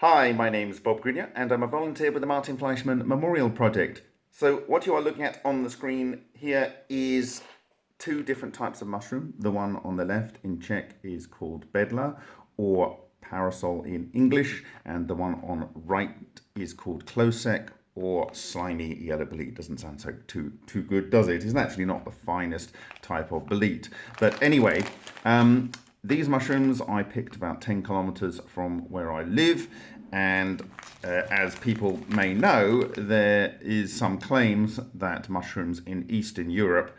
Hi, my name is Bob Greenyer and I'm a volunteer with the Martin Fleischmann Memorial Project. So what you are looking at on the screen here is two different types of mushroom. The one on the left in Czech is called bedla or parasol in English and the one on right is called klouzek or slimy yellow bolete. Doesn't sound so too too good, does it? It's actually not the finest type of bolete. But anyway, um, these mushrooms I picked about 10 kilometers from where I live and uh, as people may know there is some claims that mushrooms in Eastern Europe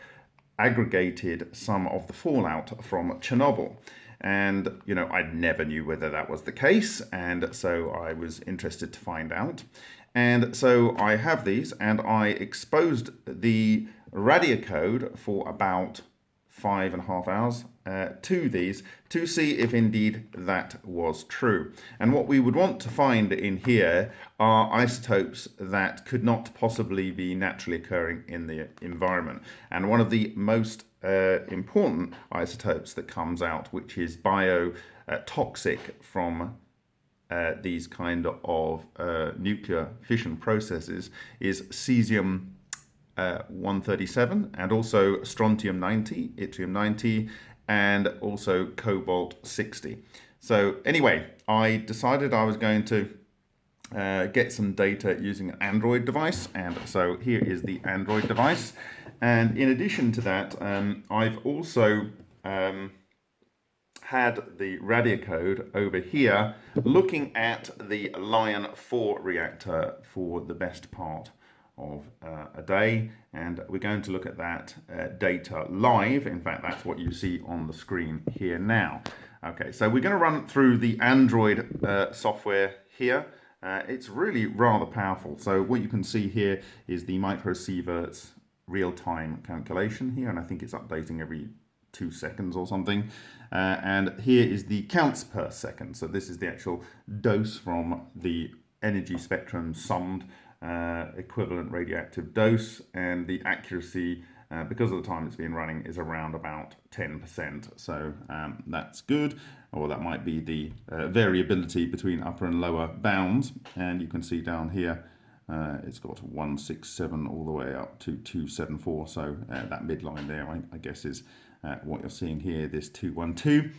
aggregated some of the fallout from Chernobyl. And you know I never knew whether that was the case and so I was interested to find out. And so I have these and I exposed the RadiaCode for about five and a half hours uh, to these to see if indeed that was true. And what we would want to find in here are isotopes that could not possibly be naturally occurring in the environment. And one of the most uh, important isotopes that comes out, which is biotoxic uh, from these kind of uh, nuclear fission processes, is cesium uh, 137 and also strontium 90, yttrium 90, and also cobalt 60. So anyway, I decided I was going to uh, get some data using an Android device. And so here is the Android device. And in addition to that, um, I've also um, had the RadiaCode over here looking at the Lion 4 reactor for the best part of uh, a day and we're going to look at that uh, data live. In fact that's what you see on the screen here now. Okay so we're going to run through the Android uh, software here. Uh, it's really rather powerful. So what you can see here is the microsieverts real-time calculation here and I think it's updating every two seconds or something. Uh, and here is the counts per second. So this is the actual dose from the energy spectrum summed equivalent radioactive dose and the accuracy uh, because of the time it's been running is around about 10% so um, that's good. Or that might be the uh, variability between upper and lower bounds. And you can see down here uh, it's got 167 all the way up to 274 so uh, that midline there I, I guess is uh, what you're seeing here this 212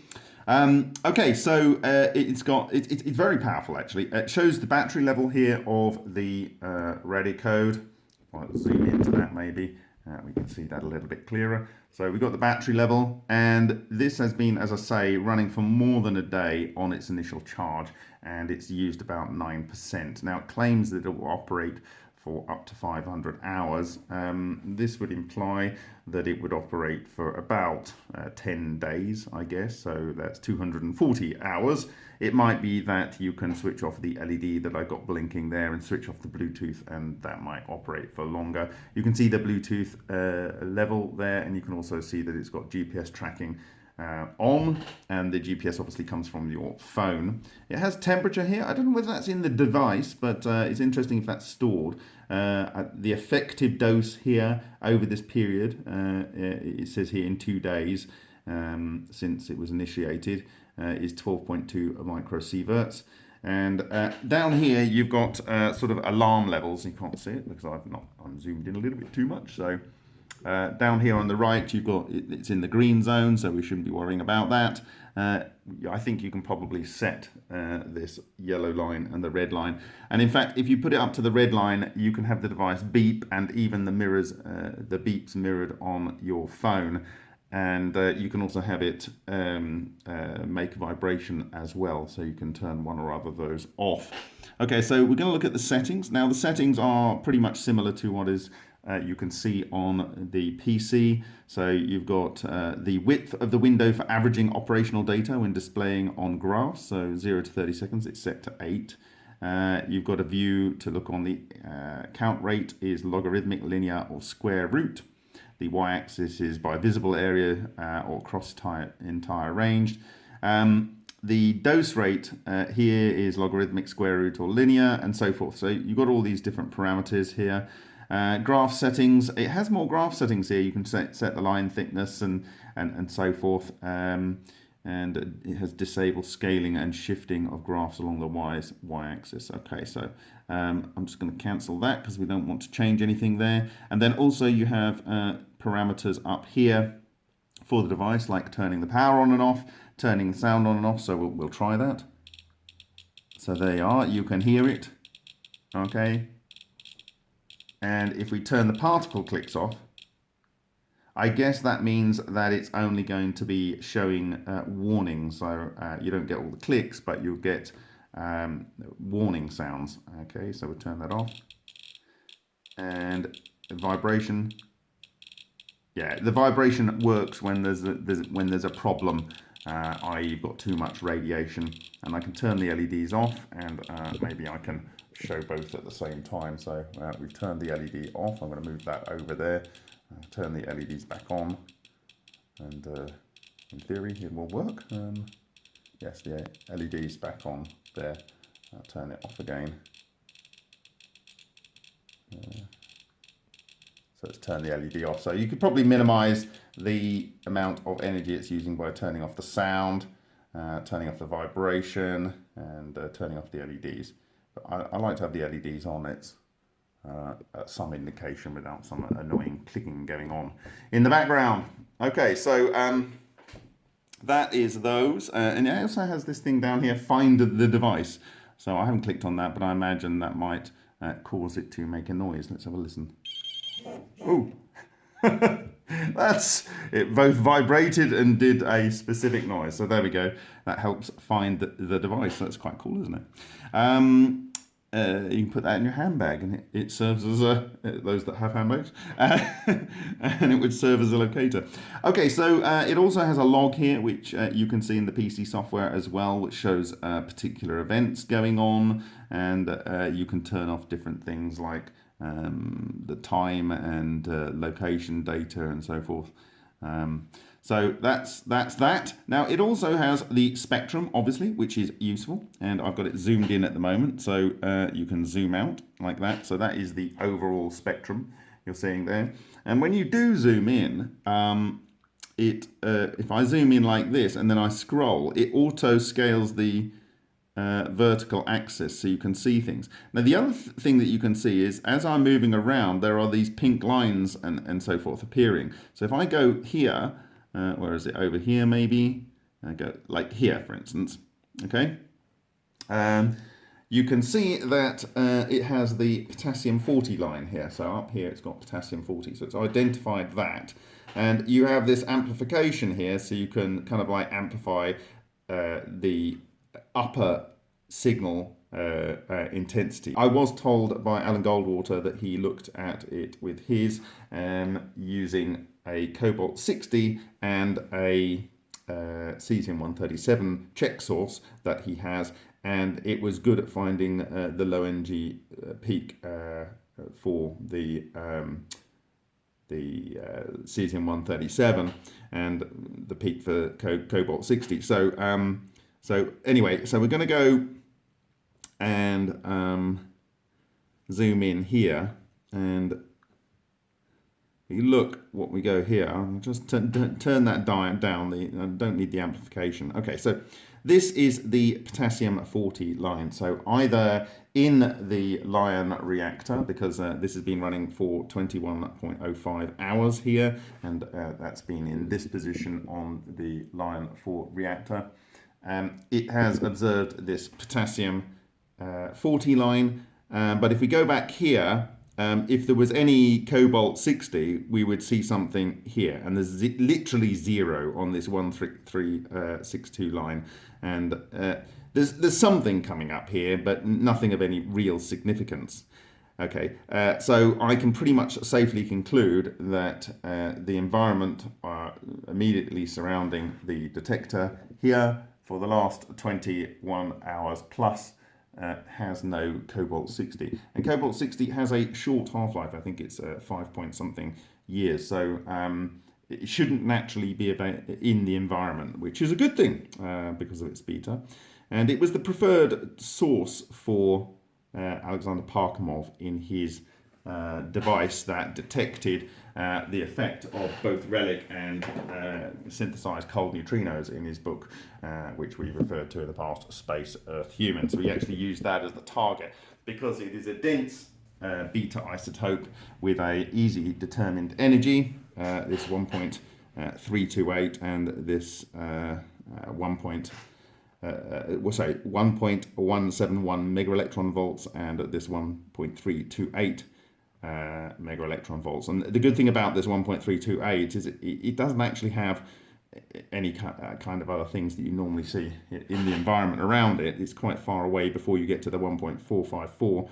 um, okay, so uh, it's got it, it, it's very powerful actually. It shows the battery level here of the uh, code. I'll zoom into that maybe. Uh, we can see that a little bit clearer. So we've got the battery level and this has been, as I say, running for more than a day on its initial charge and it's used about 9%. Now it claims that it will operate for up to 500 hours. Um, this would imply that it would operate for about uh, 10 days, I guess, so that's 240 hours. It might be that you can switch off the LED that I got blinking there and switch off the Bluetooth and that might operate for longer. You can see the Bluetooth uh, level there and you can also see that it's got GPS tracking uh, on and the GPS obviously comes from your phone. It has temperature here. I don't know whether that's in the device, but uh, it's interesting if that's stored. Uh, the effective dose here over this period, uh, it says here in two days um, since it was initiated, uh, is 12.2 microsieverts. And uh, down here, you've got sort of alarm levels. You can't see it because I've not, I'm zoomed in a little bit too much. So uh, down here on the right, you've got it's in the green zone, so we shouldn't be worrying about that. Uh, I think you can probably set uh, this yellow line and the red line. And in fact, if you put it up to the red line, you can have the device beep and even the mirrors, uh, the beeps mirrored on your phone. And uh, you can also have it um, uh, make vibration as well, so you can turn one or other of those off. Okay, so we're going to look at the settings. Now, the settings are pretty much similar to what is uh, you can see on the PC. So you've got uh, the width of the window for averaging operational data when displaying on graphs. So 0 to 30 seconds, it's set to 8. Uh, you've got a view to look on the uh, count rate is logarithmic, linear or square root. The y-axis is by visible area uh, or cross entire range. Um, the dose rate uh, here is logarithmic, square root or linear and so forth. So you've got all these different parameters here. Uh, graph settings, it has more graph settings here. You can set, set the line thickness and, and, and so forth. Um, and it has disabled scaling and shifting of graphs along the y's y-axis. Okay, so um, I'm just going to cancel that because we don't want to change anything there. And then also you have uh, parameters up here for the device, like turning the power on and off, turning the sound on and off. So we'll, we'll try that. So there you are. You can hear it. Okay. And if we turn the particle clicks off, I guess that means that it's only going to be showing uh, warnings. So uh, you don't get all the clicks, but you'll get um, warning sounds. Okay, so we'll turn that off. And vibration. Yeah, the vibration works when there's a, there's, when there's a problem, uh, i.e. got too much radiation. And I can turn the LEDs off and uh, maybe I can show both at the same time. So uh, we've turned the LED off. I'm going to move that over there turn the LEDs back on and uh, in theory it will work. Um, yes, the LEDs back on there. I'll turn it off again. So let's turn the LED off. So you could probably minimize the amount of energy it's using by turning off the sound, uh, turning off the vibration and uh, turning off the LEDs. But I, I, like to have the LEDs on. It's uh, some indication without some annoying clicking going on in the background. Okay, so um, that is those. Uh, and it also has this thing down here, find the device. So I haven't clicked on that, but I imagine that might uh, cause it to make a noise. Let's have a listen. Oh, that's it both vibrated and did a specific noise. So there we go. That helps find the, the device. That's quite cool, isn't it? Um, uh, you can put that in your handbag and it, it serves as a, uh, those that have handbags, uh, and it would serve as a locator. Okay, so uh, it also has a log here, which uh, you can see in the PC software as well, which shows uh, particular events going on, and you can turn off different things like um, the time and location data and so forth. Um, so that's that's that. Now it also has the spectrum, obviously, which is useful, and I've got it zoomed in at the moment, so uh, you can zoom out like that. So that is the overall spectrum you're seeing there. And when you do zoom in, um, it uh, if I zoom in like this and then I scroll, it auto scales the uh, vertical axis so you can see things. Now the other th thing that you can see is as I'm moving around there are these pink lines and, and so forth appearing. So if I go here uh, where is it? Over here, maybe. I go like here, for instance. Okay. Um, you can see that uh, it has the potassium 40 line here. So up here, it's got potassium 40. So it's identified that. And you have this amplification here, so you can kind of like amplify uh, the upper signal uh, uh, intensity. I was told by Alan Goldwater that he looked at it with his um, using a Cobalt 60 and a uh, cesium-137 check source that he has and it was good at finding uh, the low energy uh, peak uh, for the um, the uh, cesium-137 and the peak for co cobalt 60 so um, so anyway so we're going to go and um, zoom in here and you look what we go here, I'll just turn that down, the, I don't need the amplification. Okay, so this is the potassium 40 line. So either in the Lion reactor, because uh, this has been running for 21.05 hours here, and uh, that's been in this position on the Lion 4 reactor. Um, it has observed this potassium uh, 40 line, uh, but if we go back here, um, if there was any cobalt 60, we would see something here. And there's literally zero on this 1362 uh, line. And uh, there's, there's something coming up here, but nothing of any real significance. Okay, uh, so I can pretty much safely conclude that uh, the environment uh, immediately surrounding the detector here for the last 21 hours plus uh, has no cobalt 60 and cobalt 60 has a short half-life i think it's uh, five point something years. So um, it shouldn't naturally be in the environment which is a good thing uh, because of its beta. And it was the preferred source for uh, alexander parkhomov in his uh, device that detected uh, the effect of both relic and uh, synthesized cold neutrinos in his book, uh, which we referred to in the past, Space, Earth, Human. So he actually used that as the target because it is a dense uh, beta isotope with a easy determined energy, this 1.328 and this 1. Uh, we'll say 1.171 mega electron volts and this 1.328 uh, mega electron volts. And the good thing about this 1.328 is it, it doesn't actually have any uh, kind of other things that you normally see in the environment around it. It's quite far away before you get to the 1.454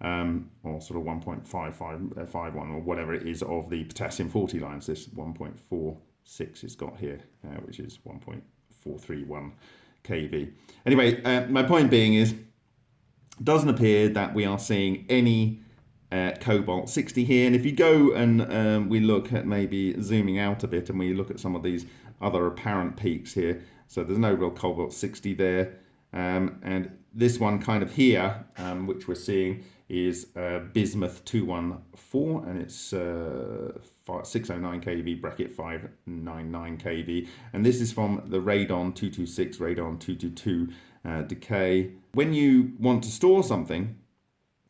um, or sort of 1.551 or whatever it is of the potassium 40 lines. This 1.46 it's got here, uh, which is 1.431 kV. Anyway, uh, my point being is, doesn't appear that we are seeing any uh, cobalt 60 here. And if you go and um, we look at maybe zooming out a bit and we look at some of these other apparent peaks here. So there's no real cobalt 60 there. Um, and this one kind of here um, which we're seeing is uh, bismuth 214 and it's uh, 609 kV bracket 599 kV and this is from the radon 226 radon 222 uh, decay. When you want to store something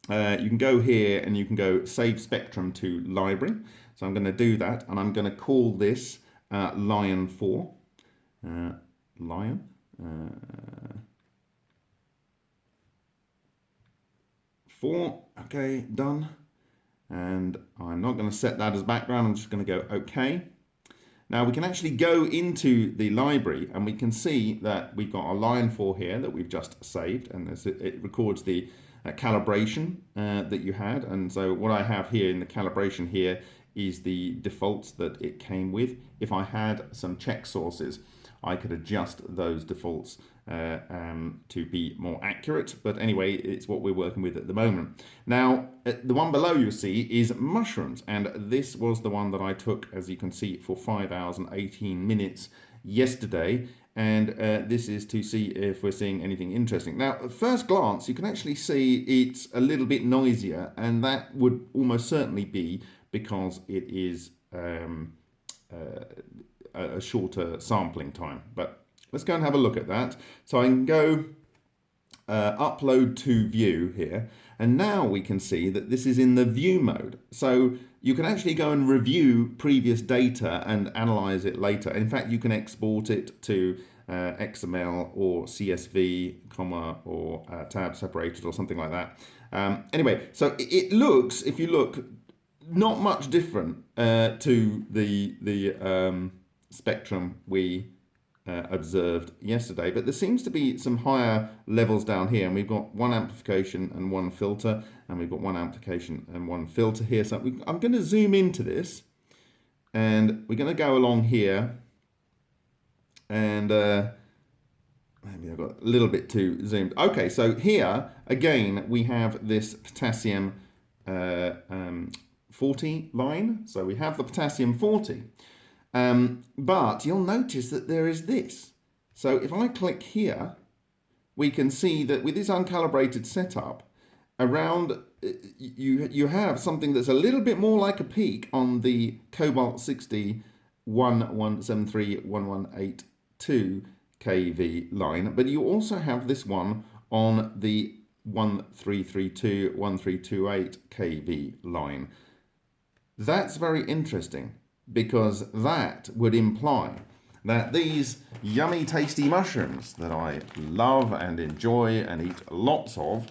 uh, you can go here and you can go save spectrum to library. So I'm going to do that and I'm going to call this uh, Lion 4. Uh, Lion. Uh, 4. Okay, done. And I'm not going to set that as background. I'm just going to go OK. Now we can actually go into the library and we can see that we've got a Lion 4 here that we've just saved and it records the uh, calibration uh, that you had. And so what I have here in the calibration here is the defaults that it came with. If I had some check sources, I could adjust those defaults uh, um, to be more accurate. But anyway, it's what we're working with at the moment. Now, uh, the one below you see is mushrooms. And this was the one that I took, as you can see, for 5 hours and 18 minutes yesterday and uh, this is to see if we're seeing anything interesting. Now, at first glance, you can actually see it's a little bit noisier, and that would almost certainly be because it is um, uh, a shorter sampling time. But let's go and have a look at that. So I can go uh, upload to view here, and now we can see that this is in the view mode. So you can actually go and review previous data and analyze it later. In fact, you can export it to uh, XML or CSV, comma, or uh, tab separated or something like that. Um, anyway, so it looks, if you look, not much different uh, to the, the um, spectrum we uh, observed yesterday, but there seems to be some higher levels down here, and we've got one amplification and one filter, and we've got one amplification and one filter here. So I'm going to zoom into this, and we're going to go along here, and uh, maybe I've got a little bit too zoomed. Okay, so here again we have this potassium uh, um, 40 line. So we have the potassium 40. Um, but you'll notice that there is this. So if I click here, we can see that with this uncalibrated setup, around uh, you you have something that's a little bit more like a peak on the cobalt 60 1173 kV line, but you also have this one on the 1332 1328 kV line. That's very interesting because that would imply that these yummy tasty mushrooms that I love and enjoy and eat lots of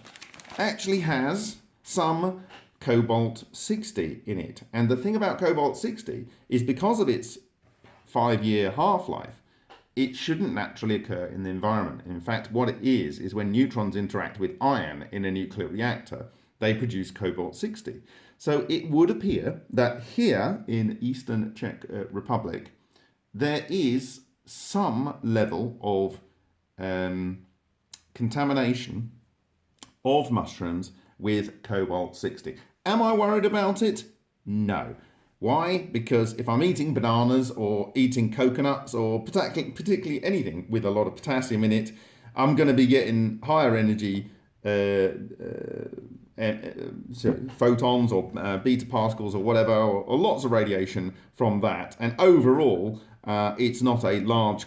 actually has some cobalt 60 in it. And the thing about cobalt 60 is because of its five year half-life, it shouldn't naturally occur in the environment. In fact, what it is, is when neutrons interact with iron in a nuclear reactor, they produce cobalt 60. So it would appear that here in Eastern Czech uh, Republic, there is some level of um, contamination of mushrooms with cobalt 60. Am I worried about it? No. Why? Because if I'm eating bananas or eating coconuts or particularly, anything with a lot of potassium in it, I'm going to be getting higher energy uh, uh, photons or uh, beta particles or whatever, or, or, lots of radiation from that. And overall, uh, it's not a large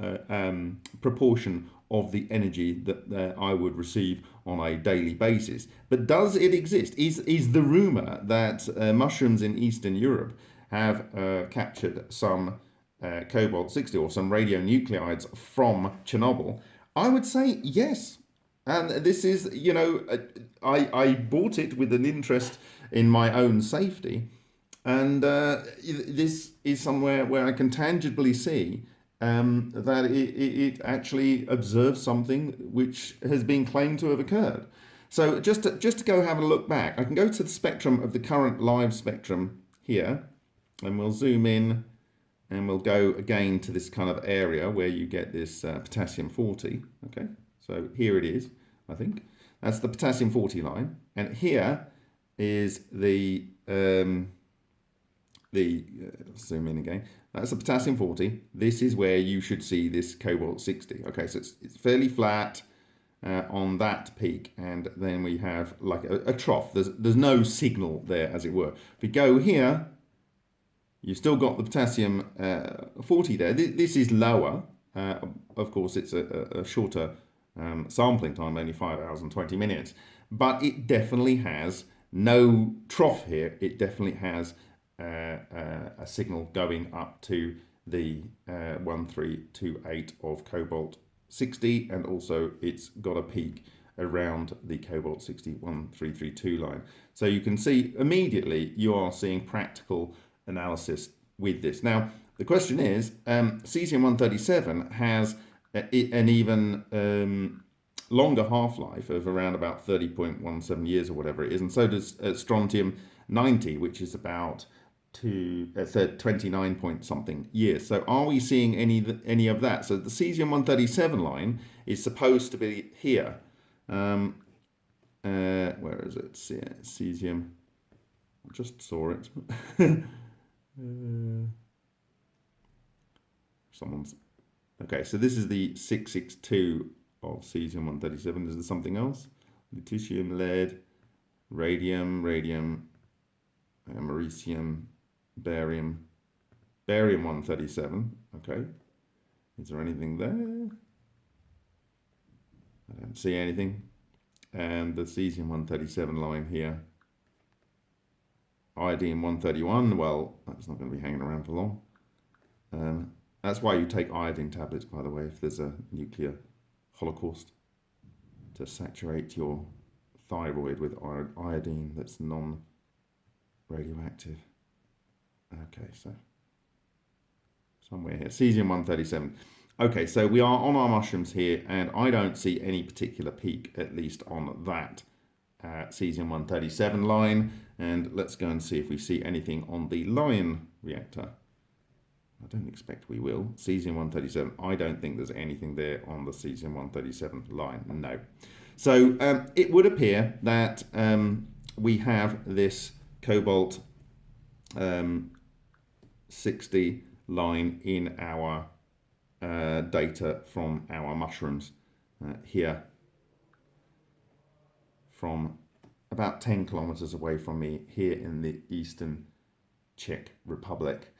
uh, um, proportion of the energy that I would receive on a daily basis. But does it exist? Is, is the rumor that mushrooms in Eastern Europe have captured some cobalt 60 or some radionuclides from Chernobyl? I would say yes. And this is, you know, uh, I, I bought it with an interest in my own safety. And uh, this is somewhere where I can tangibly see um, that it, it, actually observes something which has been claimed to have occurred. So just to, just to go have a look back, I can go to the spectrum of the current live spectrum here, and we'll zoom in and we'll go again to this kind of area where you get this uh, potassium 40, okay? So here it is, I think. That's the potassium 40 line. And here is the, um, the uh, zoom in again. That's the potassium 40. This is where you should see this cobalt 60. Okay, so it's, it's fairly flat uh, on that peak. And then we have like a, a trough. There's, there's no signal there, as it were. If we go here, you've still got the potassium uh, 40 there. This, this is lower. Uh, of course, it's a, a shorter um, sampling time, only 5 hours and 20 minutes. But it definitely has no trough here. It definitely has uh, uh, a signal going up to the uh, 1328 of cobalt 60 and also it's got a peak around the cobalt 61332 line. So you can see immediately you are seeing practical analysis with this. Now the question is um, cesium-137 has an even um, longer half-life of around about 30.17 years or whatever it is. And so does uh, strontium 90, which is about to uh, 29 point something years. So are we seeing any any of that? So the cesium-137 line is supposed to be here. Um, uh, where is it? Cesium. I just saw it. uh, someone's Okay, so this is the 662 of cesium-137. Is there something else? Lutetium, lead, radium, radium, americium, barium, barium-137. Okay, is there anything there? I don't see anything. And the cesium-137 line here. Iodine-131, well, that's not going to be hanging around for long. Um, that's why you take iodine tablets, by the way, if there's a nuclear holocaust, to saturate your thyroid with iodine that's non-radioactive. Okay, so somewhere here, cesium-137. Okay, so we are on our mushrooms here, and I don't see any particular peak, at least on that uh, cesium-137 line. And let's go and see if we see anything on the lion reactor. I don't expect we will. Cesium-137, I don't think there's anything there on the Cesium-137 line, no. So um, it would appear that um, we have this cobalt um, 60 line in our uh, data from our mushrooms uh, here from about 10 kilometers away from me here in the eastern Czech Republic.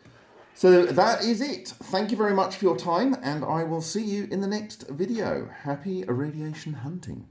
So that is it. Thank you very much for your time and I will see you in the next video. Happy radiation hunting.